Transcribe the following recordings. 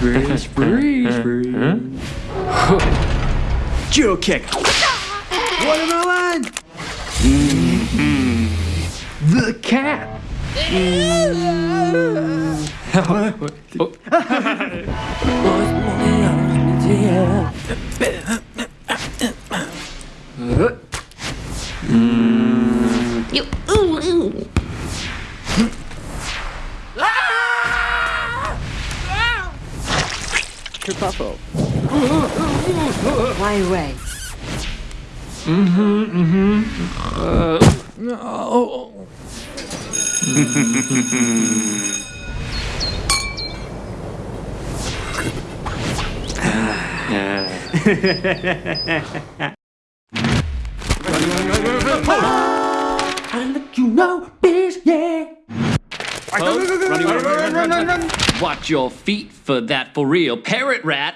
freeze, freeze, freeze. Judo kick. Watermelon! The cat. Oh. You, Kerfuffle. Fly away. Mm-hmm, mm-hmm. Uh, oh. You know this, yeah. Watch your feet for that for real parrot rat.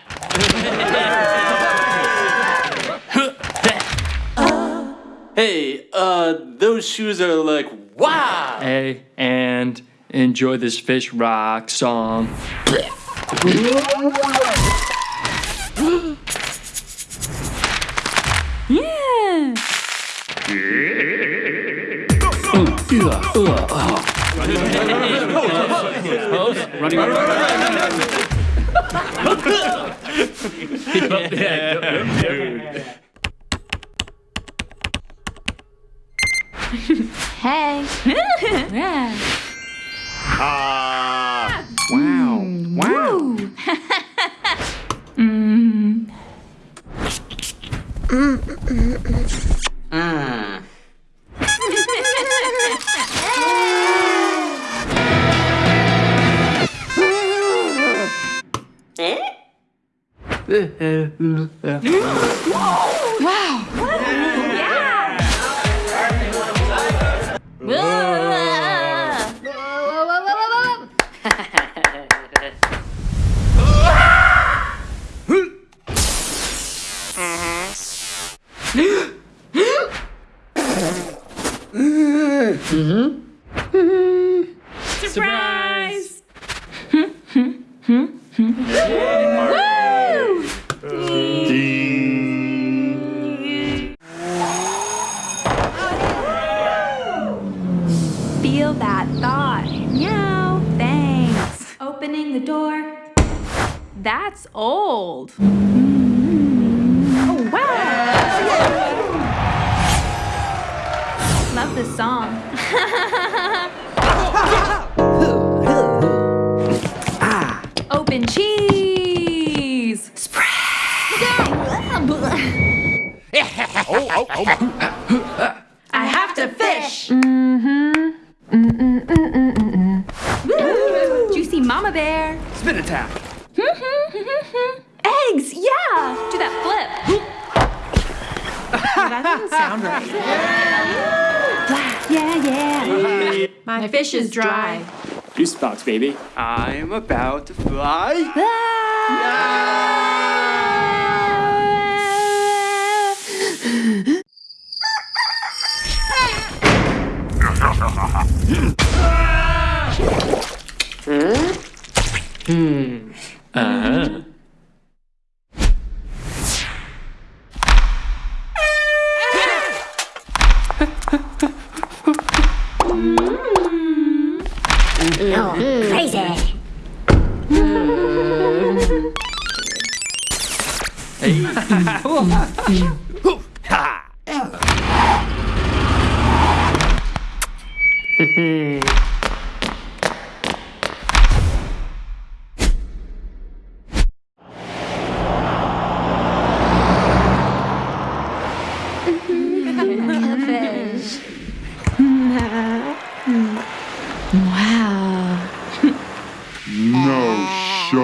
Hey, uh, those shoes are like, wow! Hey, and enjoy this fish rock song. Yeah. Hey. yeah. Wow. Surprise! Feel that thought. Meow. Thanks. Opening the door. That's old. Oh, wow. Love this song. Open cheese. Spread. Oh, oh, oh. I have to fish. Mm-hmm. Woo! Juicy mama bear. Spin attack. Eggs, yeah. Do that flip. That doesn't sound right. Yeah, yeah. My fish is dry. Juice box, baby. I'm about to fly. Ah! Uh-huh. Crazy. Fish.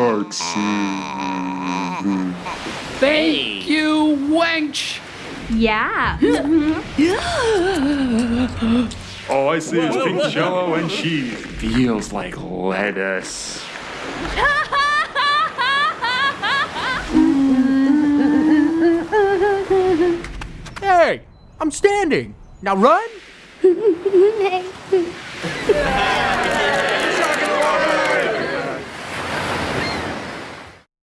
sharks. Thank you, wench. Yeah. All I see is pink jello and cheese. Feels like lettuce. Hey, I'm standing. Now run.